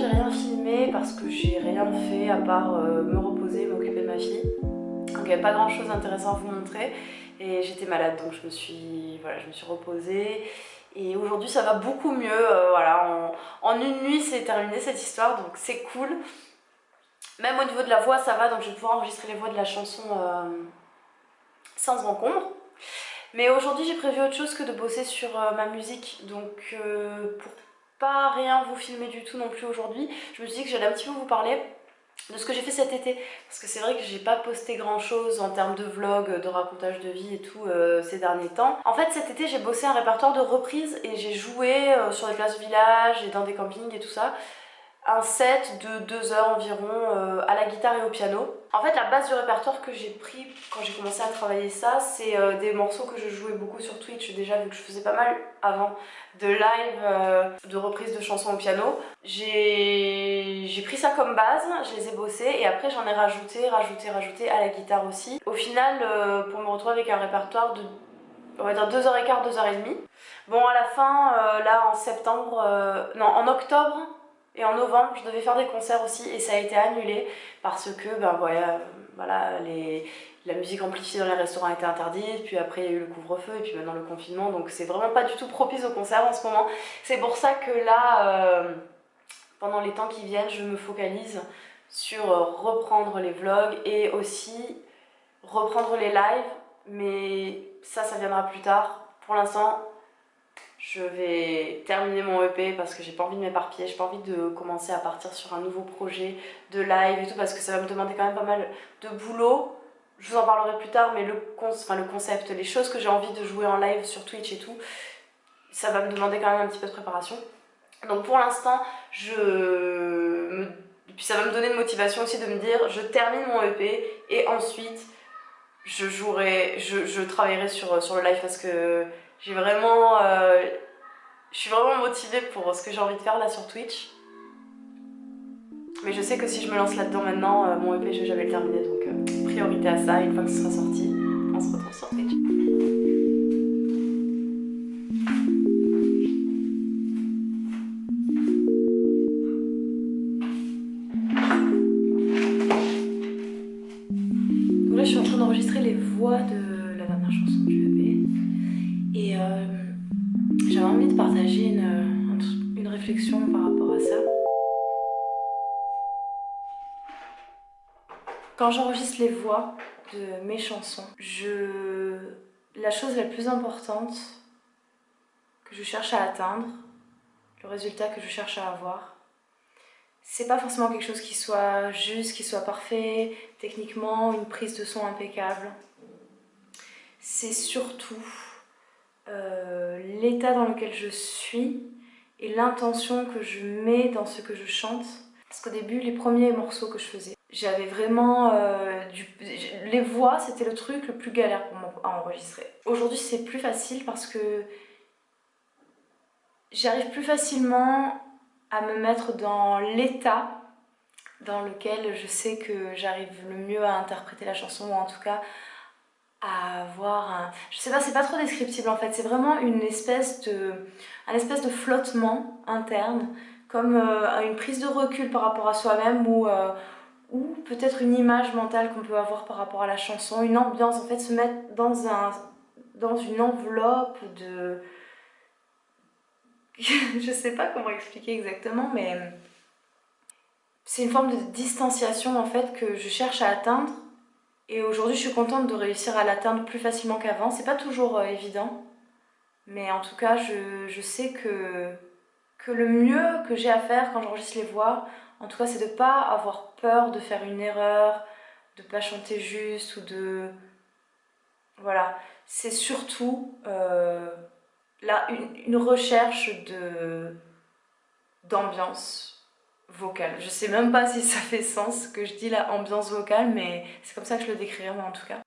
j'ai rien filmé parce que j'ai rien fait à part euh, me reposer, m'occuper de ma fille. Donc il n'y avait pas grand chose d'intéressant à vous montrer et j'étais malade donc je me suis, voilà, je me suis reposée. Et aujourd'hui ça va beaucoup mieux, euh, voilà, en, une nuit c'est terminé cette histoire donc c'est cool. Même au niveau de la voix ça va donc je vais pouvoir enregistrer les voix de la chanson euh, sans encombre. Mais aujourd'hui j'ai prévu autre chose que de bosser sur ma musique donc pour pas rien vous filmer du tout non plus aujourd'hui. Je me suis dit que j'allais un petit peu vous parler de ce que j'ai fait cet été parce que c'est vrai que j'ai pas posté grand chose en termes de vlog, de racontage de vie et tout euh, ces derniers temps. En fait cet été j'ai bossé un répertoire de reprises et j'ai joué euh, sur des places village et dans des campings et tout ça un set de 2 heures environ euh, à la guitare et au piano. En fait la base du répertoire que j'ai pris quand j'ai commencé à travailler ça c'est euh, des morceaux que je jouais beaucoup sur Twitch déjà vu que je faisais pas mal avant de live, euh, de reprises de chansons au piano. J'ai pris ça comme base, je les ai bossés et après j'en ai rajouté, rajouté, rajouté à la guitare aussi. Au final pour me retrouver avec un répertoire de on va dire 2h15, 2h30. Bon à la fin, là en septembre, non en octobre, et en novembre, je devais faire des concerts aussi et ça a été annulé parce que ben, voilà, les, la musique amplifiée dans les restaurants était interdite, puis après il y a eu le couvre-feu et puis maintenant le confinement, donc c'est vraiment pas du tout propice aux concerts en ce moment. C'est pour ça que là, euh, pendant les temps qui viennent, je me focalise sur reprendre les vlogs et aussi reprendre les lives, mais ça, ça viendra plus tard. Pour l'instant, je vais terminer mon EP parce que j'ai pas envie de m'éparpiller, j'ai pas envie de commencer à partir sur un nouveau projet de live et tout parce que ça va me demander quand même pas mal de boulot. Je vous en parlerai plus tard mais le, enfin, le concept, les choses que j'ai envie de jouer en live sur Twitch et tout, ça va me demander quand même un petit peu de préparation. Donc pour l'instant, je puis ça va me donner une motivation aussi de me dire je termine mon EP et ensuite je jouerai, je, je travaillerai sur, sur le live parce que j'ai vraiment... Euh, je suis vraiment motivée pour ce que j'ai envie de faire là sur Twitch. Mais je sais que si je me lance là-dedans maintenant, euh, mon EP je vais jamais le terminer, donc euh, priorité à ça, une fois que ce sera sorti, on se retrouve sur Twitch. Donc là je suis en train d'enregistrer les voix de la dernière chanson du et euh, j'avais envie de partager une, une réflexion par rapport à ça. Quand j'enregistre les voix de mes chansons, la chose la plus importante que je cherche à atteindre, le résultat que je cherche à avoir, c'est pas forcément quelque chose qui soit juste, qui soit parfait, techniquement, une prise de son impeccable. C'est surtout euh, l'état dans lequel je suis et l'intention que je mets dans ce que je chante. Parce qu'au début, les premiers morceaux que je faisais, j'avais vraiment... Euh, du... Les voix, c'était le truc le plus galère pour moi à enregistrer. Aujourd'hui, c'est plus facile parce que j'arrive plus facilement à me mettre dans l'état dans lequel je sais que j'arrive le mieux à interpréter la chanson ou en tout cas à avoir un... Je sais pas, c'est pas trop descriptible en fait, c'est vraiment une espèce de... un espèce de flottement interne, comme euh, une prise de recul par rapport à soi-même ou, euh, ou peut-être une image mentale qu'on peut avoir par rapport à la chanson, une ambiance, en fait se mettre dans, un, dans une enveloppe de... je sais pas comment expliquer exactement, mais c'est une forme de distanciation en fait que je cherche à atteindre et aujourd'hui, je suis contente de réussir à l'atteindre plus facilement qu'avant. C'est pas toujours euh, évident, mais en tout cas, je, sais que, que le mieux que j'ai à faire quand j'enregistre les voix, en tout cas, c'est de pas avoir peur de faire une erreur, de pas chanter juste ou de... Voilà, c'est surtout euh, là, une, une recherche d'ambiance vocale. Je sais même pas si ça fait sens que je dis la ambiance vocale, mais c'est comme ça que je le décrirais moi en tout cas.